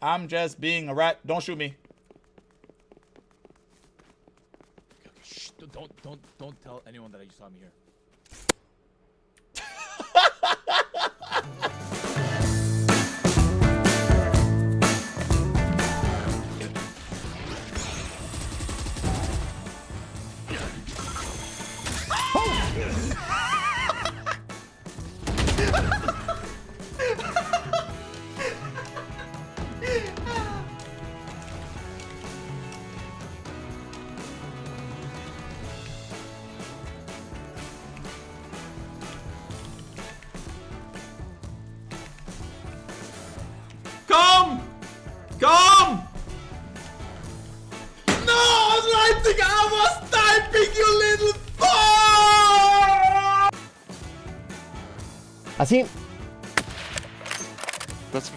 I'm just being a rat. Don't shoot me. Shh, don't don't don't tell anyone that you saw me here. Así. That's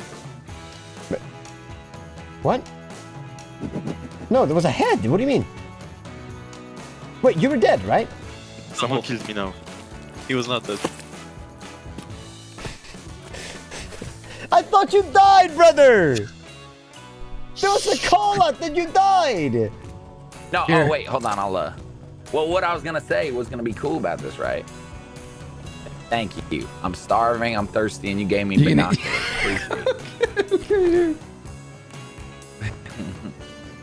What? No, there was a head. What do you mean? Wait, you were dead, right? someone killed me now. He was not dead. I thought you died, brother! There was a call out that you died! No, Here. oh wait, hold on, I'll uh well what I was gonna say was gonna be cool about this, right? Thank you. I'm starving, I'm thirsty, and you gave me You binoculars.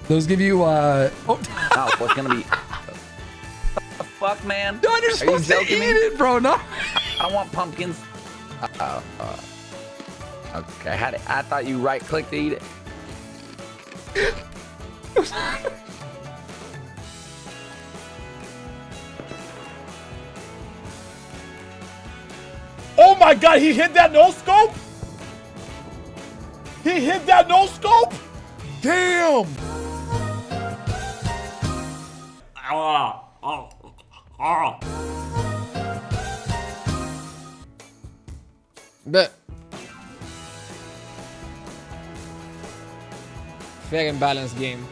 Those give you, uh... Oh, Oh, what's gonna be What the fuck, man? no, you're Are you supposed to eat me? it, bro. No. I don't want pumpkins. Uh, uh, okay, how did, I thought you right click to eat it. Oh my god, he hit that no scope? He hit that no scope? Damn! Ah, ah, ah. But fair and balanced game.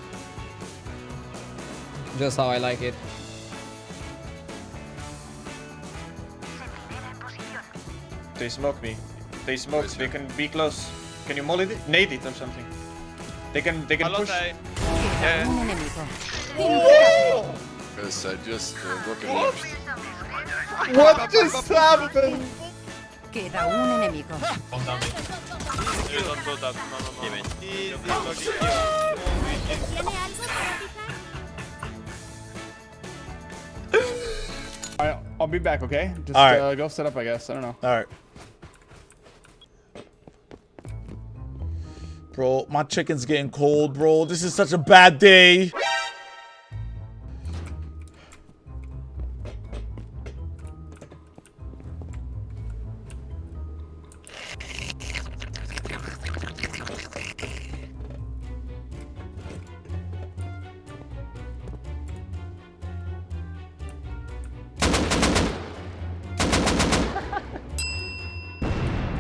Just how I like it. They smoke me. They smoke. They can be close. Can you molly it? Nade it or something. They can. They can push. Because I just uh, rocket launched. What just happened? Queda un enemigo. Alright, I'll be back, okay? Just Alright. uh, go set up, I guess. I don't know. Alright. Bro, my chicken's getting cold, bro. This is such a bad day.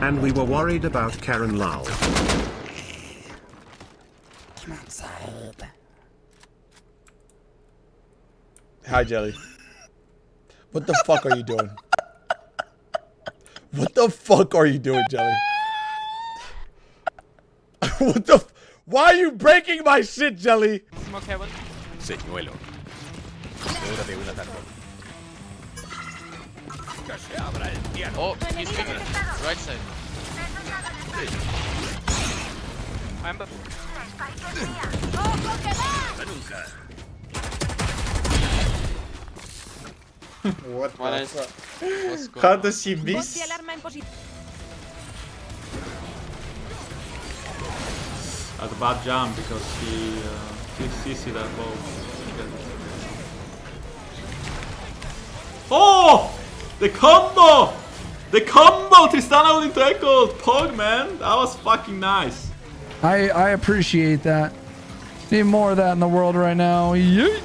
And we were worried about Karen Lal. Hi, Jelly. What the fuck are you doing? What the fuck are you doing, Jelly? what the? F Why are you breaking my shit, Jelly? Señuelo. Seguro de una tarde. Oh, he's picking Right side. What? One the is- fuck? What's going How does he miss? Ponte alarma en posición. That's a bad jump because he uh, he sees that ball. Oh! The combo! The combo! Tristana into Ekko! Pog, man! That was fucking nice. I, I appreciate that. Need more of that in the world right now. Yeet.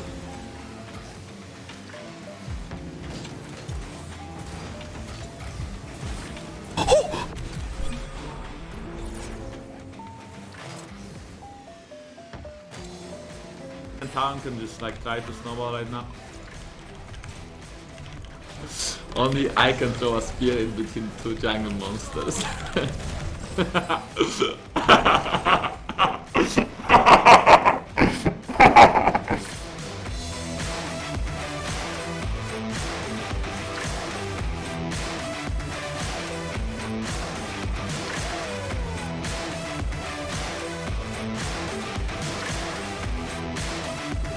And Town can just like try to snowball right now. Only I can throw a spear in between two jungle monsters.